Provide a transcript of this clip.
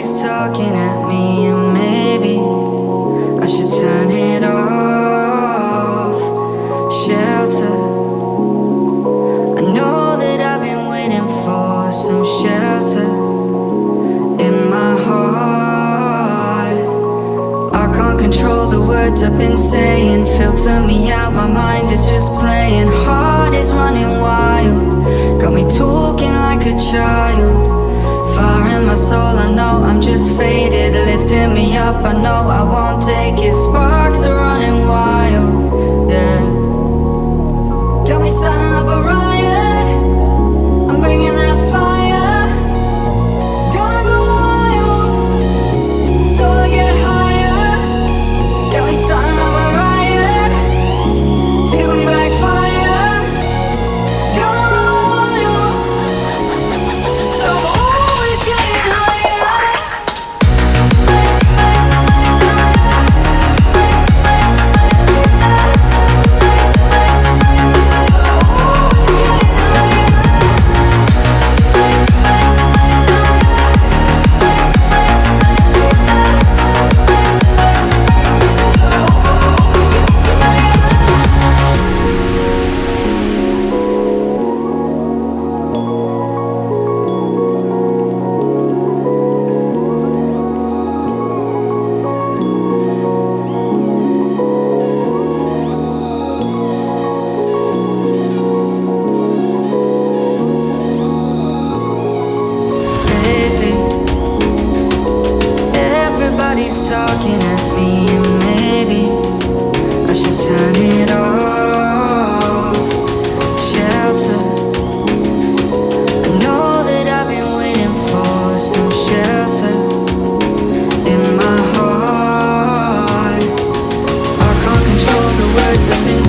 He's talking at me and maybe I should turn it off. Shelter. I know that I've been waiting for some shelter In my heart. I can't control the words I've been saying. Filter me out, my mind is just playing. Heart is running wild. Got me talking like a child. I'm just faded, lifting me up. I know I won't take it, sparks are running wild Yeah. Got me starting up a riot. words to me.